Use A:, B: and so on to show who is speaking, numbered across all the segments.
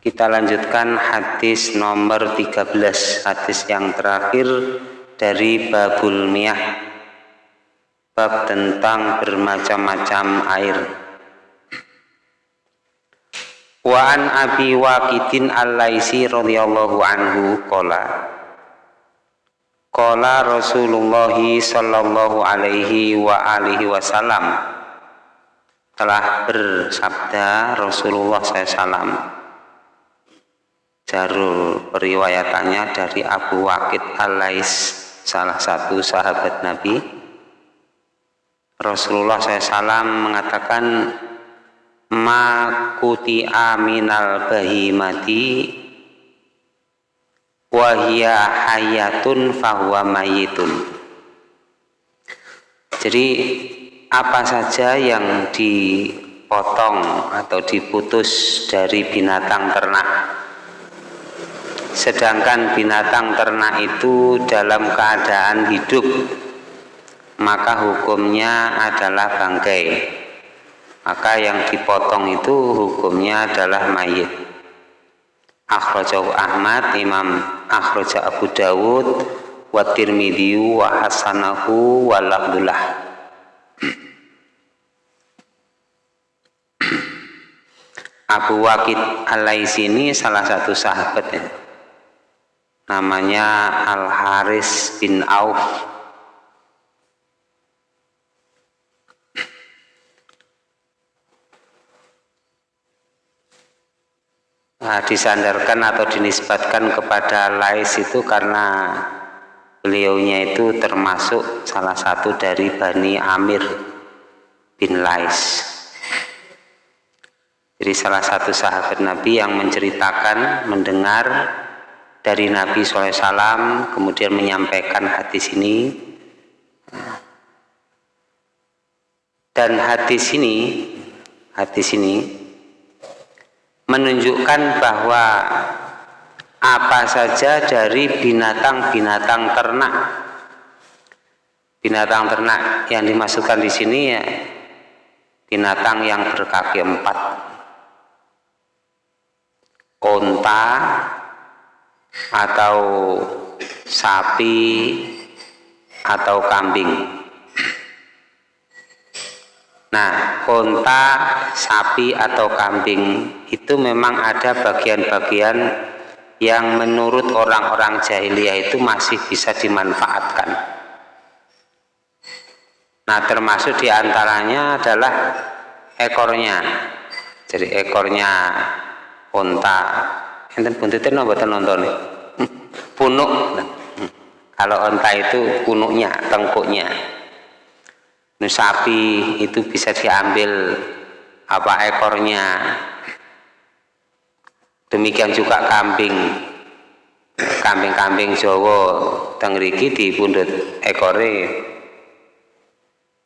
A: Kita lanjutkan hadis nomor 13, hadis yang terakhir dari babul miyah. Bab tentang bermacam-macam air. Wa an Abi Waqidin Al-Laisi radhiyallahu anhu qala Qala Rasulullah sallallahu alaihi wa alihi wasallam telah bersabda Rasulullah SAW Jarul periwayatannya dari Abu Waqid Al-Lais salah satu sahabat Nabi. Rasulullah SAW mengatakan ma kuti aminal bahimati wahia hayatun fahuwa mayitun. Jadi apa saja yang dipotong atau diputus dari binatang ternak sedangkan binatang ternak itu dalam keadaan hidup maka hukumnya adalah bangkai. Maka yang dipotong itu hukumnya adalah mayit. Akhrajahu Ahmad Imam akhraja Abu Dawud wa Tirmidzi wa hasanahu wa Abdullah Abu Waqid Al-Laisini salah satu sahabat ya namanya Al Haris bin Auf. Nah, disandarkan atau dinisbatkan kepada Lais itu karena beliaunya itu termasuk salah satu dari Bani Amir bin Lais. Jadi salah satu sahabat Nabi yang menceritakan mendengar dari Nabi SAW kemudian menyampaikan hadis ini. Dan hadis ini hadis ini menunjukkan bahwa apa saja dari binatang-binatang ternak binatang ternak yang dimasukkan di sini ya binatang yang berkaki empat. Onta atau sapi atau kambing. Nah, konta, sapi atau kambing itu memang ada bagian-bagian yang menurut orang-orang jahiliyah itu masih bisa dimanfaatkan. Nah, termasuk di antaranya adalah ekornya. Jadi ekornya unta enten buntutnya napa nonton punuk. Kalau onta itu punuknya tengkuknya. Ini sapi itu bisa diambil apa ekornya. Demikian juga kambing. Kambing-kambing Jawa tengriki di pundut ekore.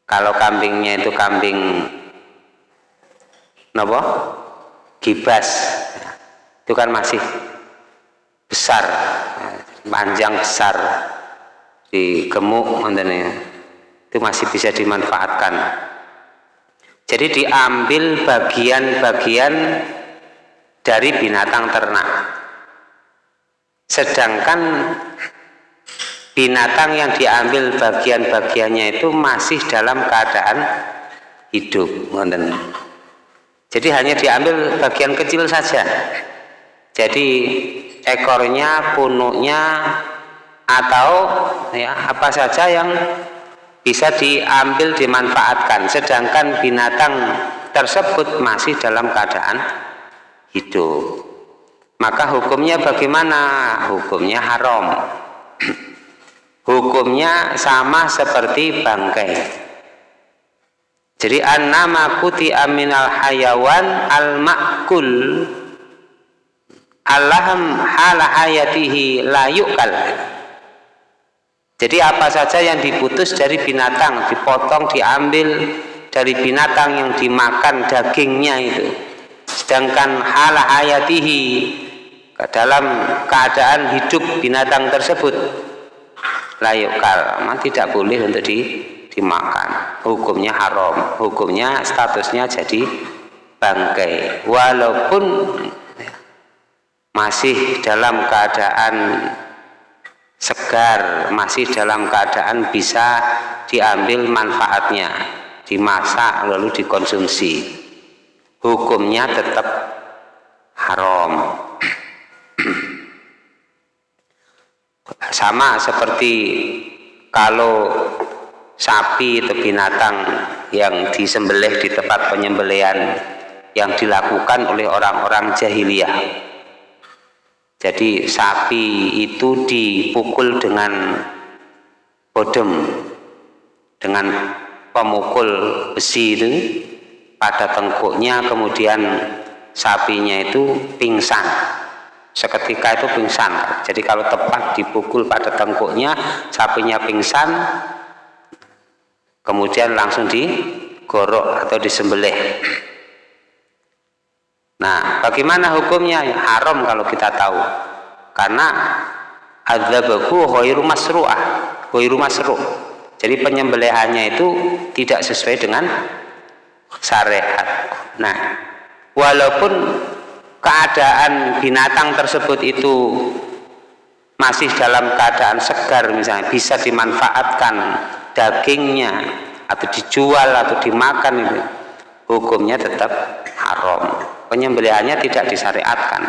A: Kalau kambingnya itu kambing napa? Gibas itu kan masih besar panjang besar. Di gemuk itu masih bisa dimanfaatkan. Jadi diambil bagian-bagian dari binatang ternak. Sedangkan binatang yang diambil bagian-bagiannya itu masih dalam keadaan hidup jadi hanya diambil bagian kecil saja jadi ekornya, punuknya atau ya apa saja yang bisa diambil dimanfaatkan. Sedangkan binatang tersebut masih dalam keadaan hidup. Maka hukumnya bagaimana? Hukumnya haram. Hukumnya sama seperti bangkai. Jadi an-nama kuti aminal hayawan al-makul Allahum hala hayatihi layukal jadi apa saja yang diputus dari binatang dipotong diambil dari binatang yang dimakan dagingnya itu. Sedangkan hala hayatihi dalam keadaan hidup binatang tersebut layukal memang tidak boleh untuk di, dimakan. Hukumnya haram. Hukumnya statusnya jadi bangkai. Walaupun masih dalam keadaan segar, masih dalam keadaan bisa diambil manfaatnya, dimasak lalu dikonsumsi. Hukumnya tetap haram. Sama seperti kalau sapi atau binatang yang disembelih di tempat penyembelihan yang dilakukan oleh orang-orang jahiliyah. Jadi sapi itu dipukul dengan bodem dengan pemukul besi itu pada tengkuknya kemudian sapinya itu pingsan. Seketika itu pingsan. Jadi kalau tepat dipukul pada tengkuknya sapinya pingsan kemudian langsung digorok atau disembelih nah bagaimana hukumnya? Haram kalau kita tahu. Karena adzabahu ghairu masru'ah ghairu masru' jadi penyembelihannya itu tidak sesuai dengan syariat. Nah walaupun keadaan binatang tersebut itu masih dalam keadaan segar misalnya bisa dimanfaatkan dagingnya atau dijual atau dimakan itu hukumnya tetap haram. Penyembelihannya tidak disyariatkan.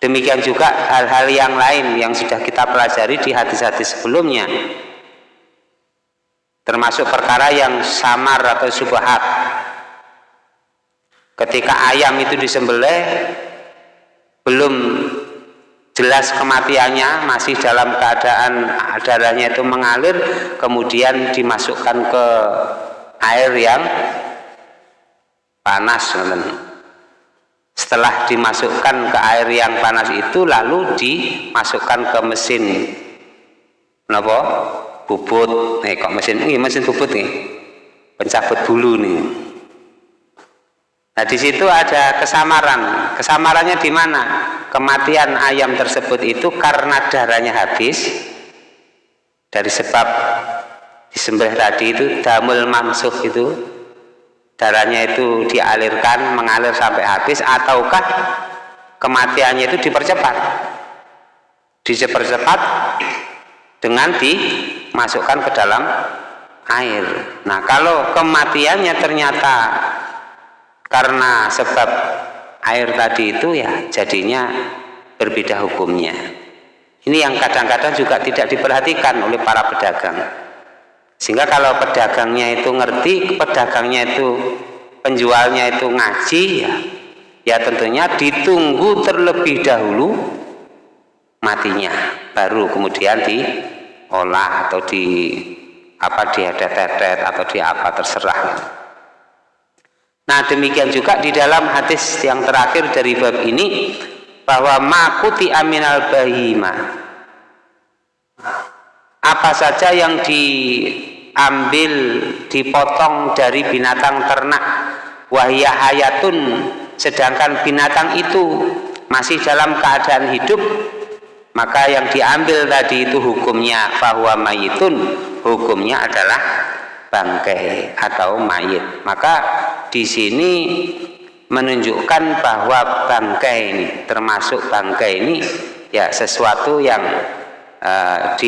A: Demikian juga hal-hal yang lain yang sudah kita pelajari di hadis-hadis sebelumnya. Termasuk perkara yang samar atau subhat ketika ayam itu disembelih belum jelas kematiannya masih dalam keadaan darahnya itu mengalir kemudian dimasukkan ke air yang panas setelah dimasukkan ke air yang panas itu lalu dimasukkan ke mesin. Kenapa bubut. Nih kok mesin? Ini mesin bubut nih. Pencabut bulu nih. Nah, di situ ada kesamaran. Kesamarannya di mana? Kematian ayam tersebut itu karena darahnya habis. Dari sebab disembelih tadi itu damul mamsuh itu darahnya itu dialirkan mengalir sampai habis ataukah kematiannya itu dipercepat? Dipercepat dengan dimasukkan ke dalam air. Nah kalau kematiannya ternyata karena sebab air tadi itu ya jadinya berbeda hukumnya. Ini yang kadang-kadang juga tidak diperhatikan oleh para pedagang sehingga kalau pedagangnya itu ngerti pedagangnya itu penjualnya itu ngaji ya ya tentunya ditunggu terlebih dahulu matinya baru kemudian diolah atau di apa diadet-adet atau di apa terserah. Nah demikian juga di dalam hadis yang terakhir dari bab ini bahwa makuti aminal bahima apa saja yang diambil dipotong dari binatang ternak. Wahya hayatun sedangkan binatang itu masih dalam keadaan hidup maka yang diambil tadi itu hukumnya bahwa mayitun hukumnya adalah bangkai atau mayit. Maka di sini menunjukkan bahwa bangkai ini termasuk bangkai ini ya sesuatu yang uh,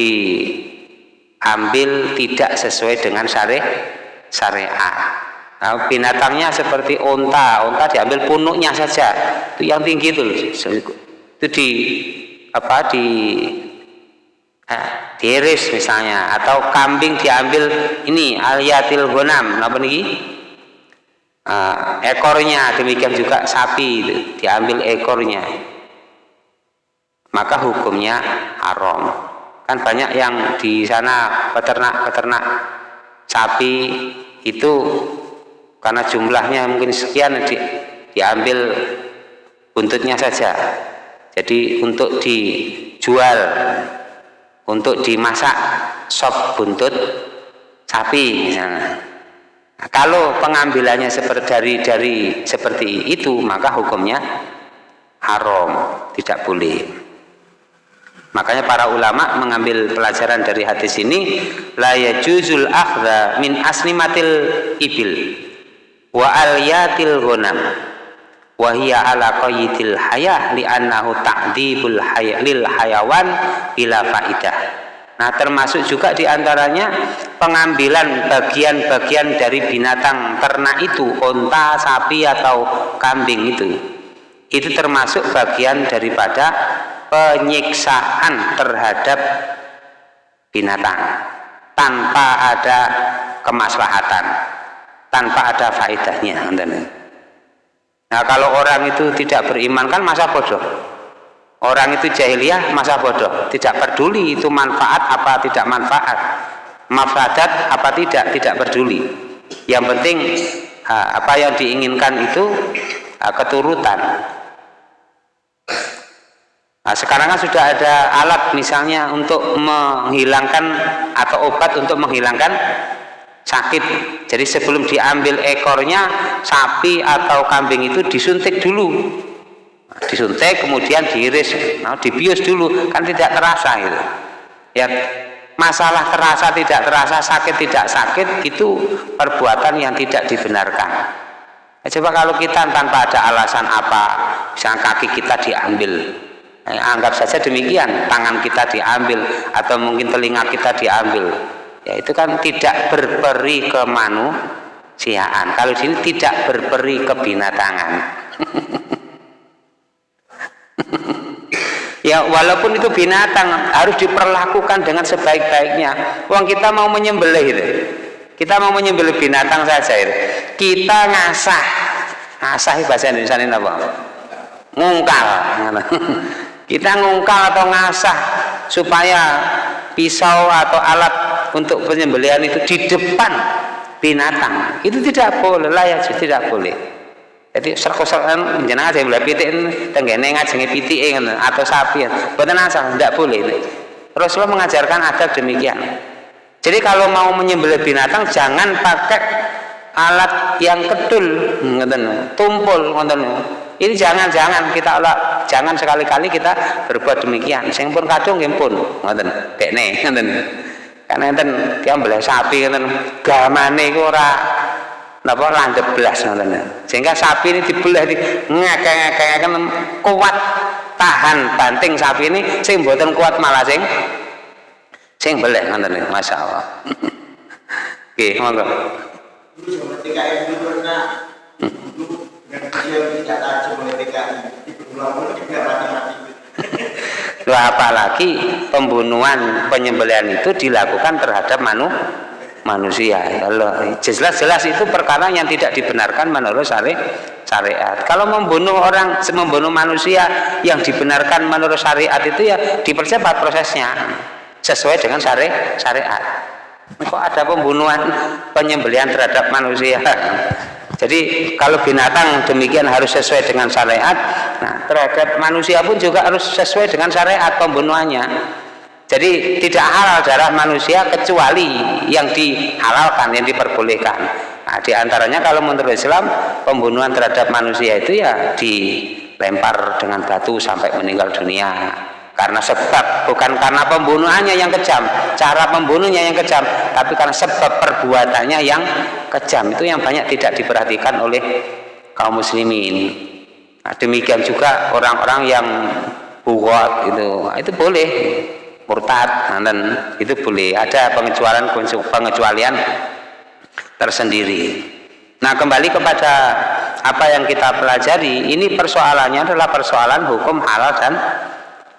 A: diambil tidak sesuai dengan syari syariat. Nah, binatangnya seperti onta onta diambil punuknya saja. Itu yang tinggi itu itu di apa di eh, diiris misalnya atau kambing diambil ini aliyatil gonam apa nih uh, ekornya demikian juga sapi itu diambil ekornya. Maka hukumnya haram kan banyak yang di sana peternak-peternak sapi itu karena jumlahnya mungkin sekian di, diambil buntutnya saja jadi untuk dijual untuk dimasak sop buntut sapi misalnya Nah, kalau pengambilannya seperti dari dari seperti itu, maka hukumnya haram, tidak boleh. Makanya para ulama mengambil pelajaran dari hadis ini, la yajuzul akhdha min asnimatil ibil wa aliyatil ghanam. wahia ala qayyidil hayah li'annahu ta'dibul hayah lil hayawan bila faidah nah termasuk juga di antaranya pengambilan bagian-bagian dari binatang ternak itu onta, sapi atau kambing itu itu termasuk bagian daripada penyiksaan terhadap binatang tanpa ada kemaslahatan tanpa ada faedahnya nah kalau orang itu tidak beriman kan masa bodoh? Orang itu jahiliyah masa bodoh? Tidak peduli itu manfaat apa tidak manfaat mafadat apa tidak tidak peduli. Yang penting apa yang diinginkan itu keturutan Nah, sekarang kan sudah ada alat misalnya untuk menghilangkan atau obat untuk menghilangkan sakit. Jadi sebelum diambil ekornya sapi atau kambing itu disuntik dulu. Nah, disuntik kemudian diiris, nah, dibius dulu kan tidak terasa gitu. Ya masalah terasa tidak terasa sakit tidak sakit itu perbuatan yang tidak dibenarkan. Ya, coba kalau kita tanpa ada alasan apa, misalnya kaki kita diambil, anggap saja demikian tangan kita diambil atau mungkin telinga kita diambil. Ya itu kan tidak berperi kemanusiaan. Kalau sini tidak berperi kebinatangan. Ya walaupun itu binatang harus diperlakukan dengan sebaik-baiknya. Uang kita mau menyembelih itu. Kita mau menyembelih binatang saja itu. Kita ngasah. Ngasah bahasa Indonesia ini apa? Ngungkal kita ngungkal atau ngasah supaya pisau atau alat untuk penyembelihan itu di depan binatang. Itu tidak boleh layak tidak boleh. Jadi serkosan jenengan saya boleh pitik tenggene ngajengi pitik atau sapi. Bukan asal tidak boleh Rasulullah mengajarkan adab demikian. Jadi kalau mau menyembelih binatang jangan pakai alat yang kedul tumpul ini jangan-jangan kita Allah jangan sekali-kali kita berbuat demikian. Sing pun kadung nggih pun ngoten dekne ngoten. Karena enten diambil sapi ngoten. Gamane iku ora napa landhep blas ngoten. Sehingga sapi ini dibelah di ngekek-ngekek kuat tahan banting sapi ini sing mboten kuat malah sing sing beleh ngoten masyaallah. Nggih monggo. Ketika itu pernah Loh, apalagi pembunuhan penyembelihan itu dilakukan terhadap manu, manusia. Jelas-jelas itu perkara yang tidak dibenarkan menurut syari, syariat. Kalau membunuh orang membunuh manusia yang dibenarkan menurut syariat itu ya dipercepat prosesnya sesuai dengan syari, syariat. Kok ada pembunuhan penyembelihan terhadap manusia jadi kalau binatang demikian harus sesuai dengan syariat, nah terhadap manusia pun juga harus sesuai dengan syariat pembunuhannya. Jadi tidak halal darah manusia kecuali yang dihalalkan, yang diperbolehkan. Nah, di antaranya kalau menurut Islam pembunuhan terhadap manusia itu ya dilempar dengan batu sampai meninggal dunia karena sebab bukan karena pembunuhannya yang kejam cara pembunuhnya yang kejam tapi karena sebab perbuatannya yang kejam. Itu yang banyak tidak diperhatikan oleh kaum muslimin. Nah, demikian juga orang-orang yang buat itu. Nah, itu boleh murtad nah, dan itu boleh. Ada pengecualian pengecualian tersendiri. Nah kembali kepada apa yang kita pelajari ini persoalannya adalah persoalan hukum halal dan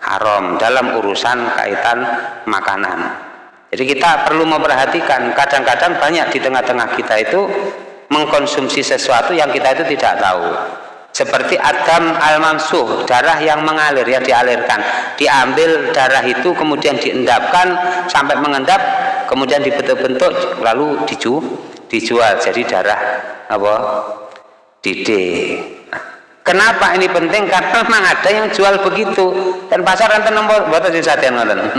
A: haram dalam urusan kaitan makanan. Jadi kita perlu memperhatikan kadang-kadang banyak di tengah-tengah kita itu mengkonsumsi sesuatu yang kita itu tidak tahu. Seperti adam al-mansuh, darah yang mengalir yang dialirkan. Diambil darah itu kemudian diendapkan sampai mengendap, kemudian dibentuk-bentuk lalu dijual, dijual jadi darah apa? Dide. Kenapa ini penting? Karena memang ada yang jual begitu dan pasar enten nomor satian ngoten.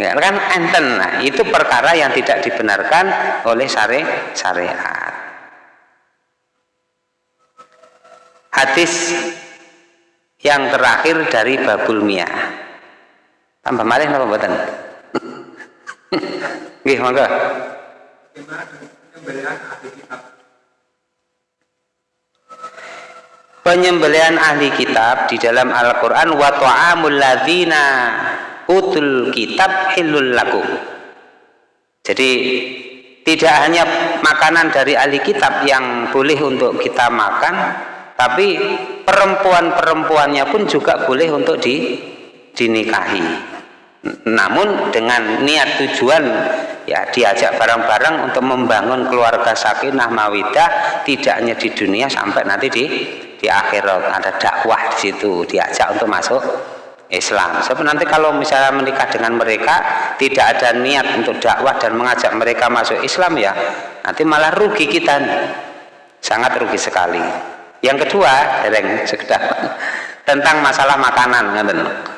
A: Ya, kan enten. Nah, itu perkara yang tidak dibenarkan oleh syari syariat. Hadis yang terakhir dari Babul Mia. Tambah malih napa mboten? Nggih, monggo. Penyembelihan ahli kitab di dalam Al-Qur'an wa ta'amul ladzina utul kitab hilul lakum. Jadi tidak hanya makanan dari ahli kitab yang boleh untuk kita makan, tapi perempuan-perempuannya pun juga boleh untuk di, dinikahi. Namun dengan niat tujuan ya diajak bareng-bareng untuk membangun keluarga sakinah mawidah tidak hanya di dunia sampai nanti di di akhirat ada dakwah di situ diajak untuk masuk Islam. Sebab nanti kalau misalnya menikah dengan mereka tidak ada niat untuk dakwah dan mengajak mereka masuk Islam ya nanti malah rugi kita nih. Sangat rugi sekali. Yang kedua, dereng sekedar tentang masalah makanan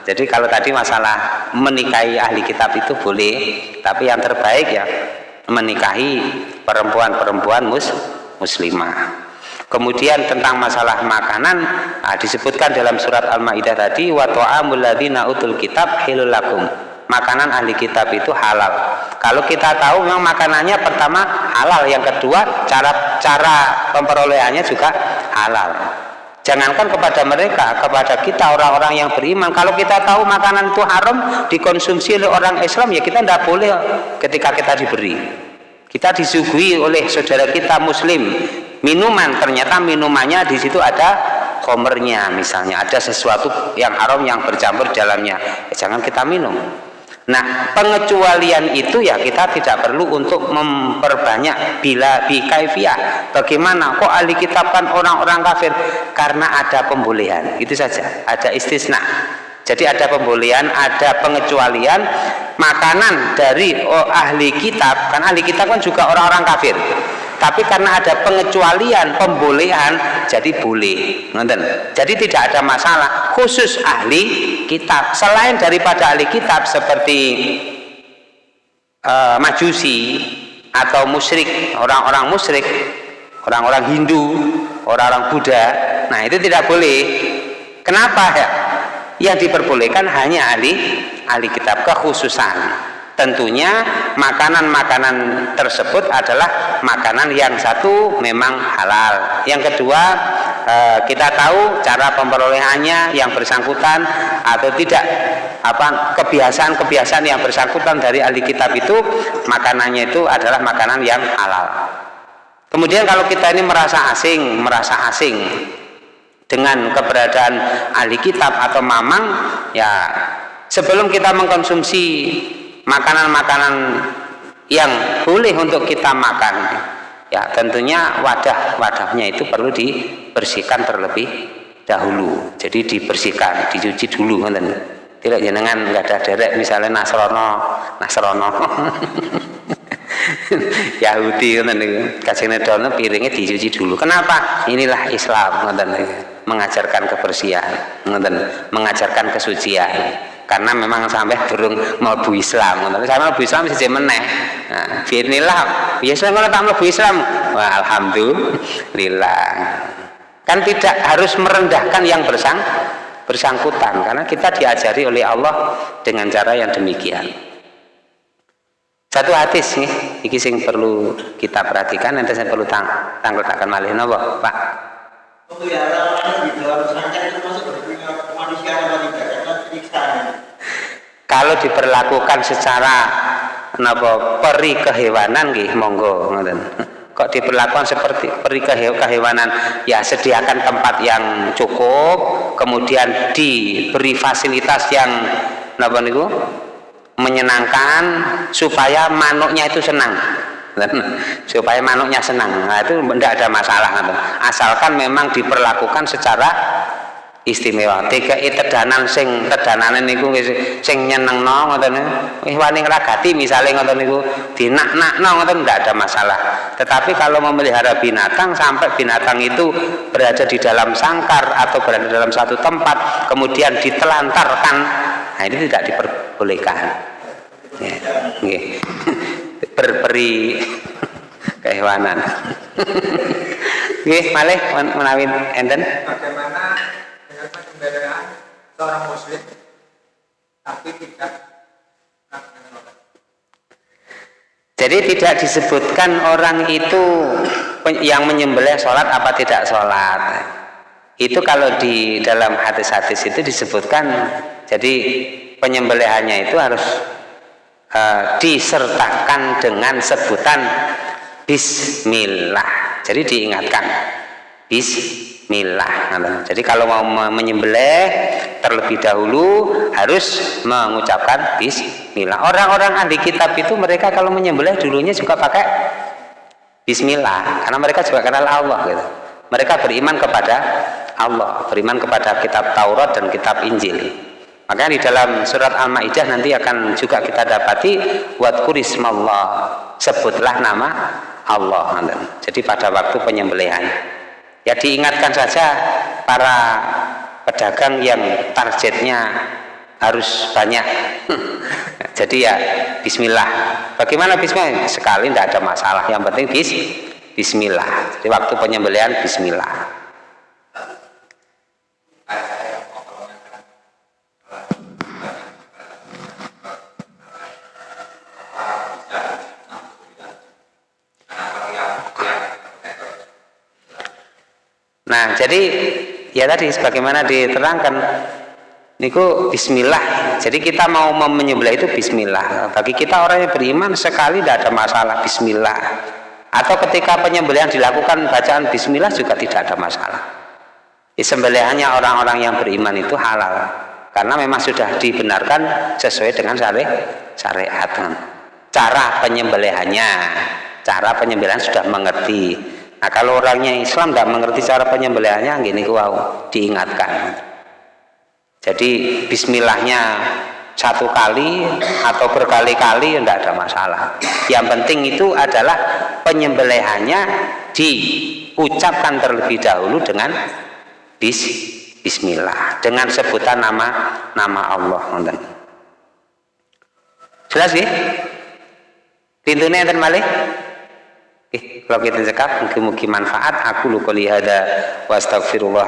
A: Jadi kalau tadi masalah menikahi ahli kitab itu boleh, tapi yang terbaik ya menikahi perempuan-perempuan mus muslimah. Kemudian tentang masalah makanan nah, disebutkan dalam surat Al-Maidah tadi wa ta'amul ladzina utul kitab hilul lakum. Makanan ahli kitab itu halal. Kalau kita tahu memang makanannya pertama halal, yang kedua cara cara pemperolehannya juga halal. Jangankan kepada mereka, kepada kita orang-orang yang beriman. Kalau kita tahu makanan itu haram dikonsumsi oleh orang Islam, ya kita tidak boleh ketika kita diberi. Kita disuguhi oleh saudara kita Muslim minuman ternyata minumannya di situ ada komernya misalnya. Ada sesuatu yang haram yang bercampur dalamnya. Ya, jangan kita minum. Nah pengecualian itu ya kita tidak perlu untuk memperbanyak bila bikaifiah bagaimana kok ahli kitab kan orang-orang kafir? Karena ada pembolehan. Itu saja. Ada istisna. Jadi ada pembolehan ada pengecualian makanan dari oh, ahli kitab. Kan ahli kitab kan juga orang-orang kafir tapi karena ada pengecualian pembolehan jadi boleh. Nonton. Jadi tidak ada masalah. Khusus ahli kitab. Selain daripada ahli kitab seperti uh, majusi atau musyrik orang-orang musyrik orang-orang Hindu orang-orang Buddha nah itu tidak boleh. Kenapa? Ya yang diperbolehkan hanya ahli ahli kitab kekhususan tentunya makanan-makanan tersebut adalah makanan yang satu memang halal. Yang kedua eh, kita tahu cara pemperolehannya yang bersangkutan atau tidak apa kebiasaan-kebiasaan yang bersangkutan dari ahli kitab itu makanannya itu adalah makanan yang halal. Kemudian kalau kita ini merasa asing merasa asing dengan keberadaan ahli kitab atau mamang ya sebelum kita mengkonsumsi makanan-makanan yang boleh untuk kita makan. Ya tentunya wadah-wadahnya itu perlu dibersihkan terlebih dahulu. Jadi dibersihkan dicuci dulu kan tidak jenengan nggak ada derek misalnya Nasrono Nasrono Yahudi kan kasih piringnya dicuci dulu. Kenapa? Inilah Islam mengajarkan kebersihan mengajarkan kesucian karena memang sampai burung bu Islam. Tapi saya bu Islam sih meneh. Nah biasa kalau tak bu Islam wah alhamdulillah. Kan tidak harus merendahkan yang bersang bersangkutan. Karena kita diajari oleh Allah dengan cara yang demikian. Satu hadis nih ini sing perlu kita perhatikan nanti saya perlu tang tanggal takkan malih. Nopo pak? Di dalam itu masuk manusia atau tidak kalau diperlakukan secara napa peri kehewanan nggih monggo ngoten. Kok diperlakukan seperti peri kehewanan? Ya sediakan tempat yang cukup kemudian diberi fasilitas yang napa niku menyenangkan supaya manuknya itu senang. Supaya manuknya senang. Nah itu tidak ada masalah asalkan memang diperlakukan secara istimewa. Tiga tedanan sing tedanane niku sing nyenengno ngoten wis wani ngragati misale ngoten niku dinak-nakno ngoten ndak ada masalah. Tetapi kalau memelihara binatang sampai binatang itu berada di dalam sangkar atau berada dalam satu tempat kemudian ditelantarkan nah ini tidak diperbolehkan. Ya nggih. Berperi kehewanan. Nggih malih menawi enten seorang muslim tapi tidak jadi tidak disebutkan orang itu yang menyembelih sholat apa tidak sholat. Itu kalau di dalam hadis-hadis itu disebutkan jadi penyembelihannya itu harus uh, disertakan dengan sebutan Bismillah. Jadi diingatkan Bismillah jadi kalau mau menyembelih terlebih dahulu harus mengucapkan Bismillah orang-orang ahli kitab itu mereka kalau menyembelih dulunya juga pakai Bismillah karena mereka juga kenal Allah gitu mereka beriman kepada Allah beriman kepada kitab Taurat dan kitab Injil Makanya di dalam surat Al-Maidah nanti akan juga kita dapati wat kurismallah sebutlah nama Allah. Jadi pada waktu penyembelihan. Ya diingatkan saja para pedagang yang targetnya harus banyak. Jadi ya Bismillah. Bagaimana Bismillah? Sekali tidak ada masalah. Yang penting bis, Bismillah. Jadi waktu penyembelihan Bismillah. Nah, jadi ya tadi sebagaimana diterangkan niku bismillah. Jadi kita mau menyembelih itu bismillah. Bagi kita orang yang beriman sekali tidak ada masalah bismillah. Atau ketika penyembelihan dilakukan bacaan bismillah juga tidak ada masalah. Sembelihannya orang-orang yang beriman itu halal karena memang sudah dibenarkan sesuai dengan syari syariat. Cara penyembelihannya, cara penyembelihan sudah mengerti Nah kalau orangnya Islam tidak mengerti cara penyembelihannya, gini wow, diingatkan. Jadi Bismillahnya satu kali atau berkali-kali tidak ada masalah. Yang penting itu adalah penyembelihannya diucapkan terlebih dahulu dengan bis, Bismillah dengan sebutan nama nama Allah. Jelas ya? Pintunya yang malih? Eh, kalau kita cekap mungkin-mungkin manfaat. Aku lu qouli hada wa astaghfirullah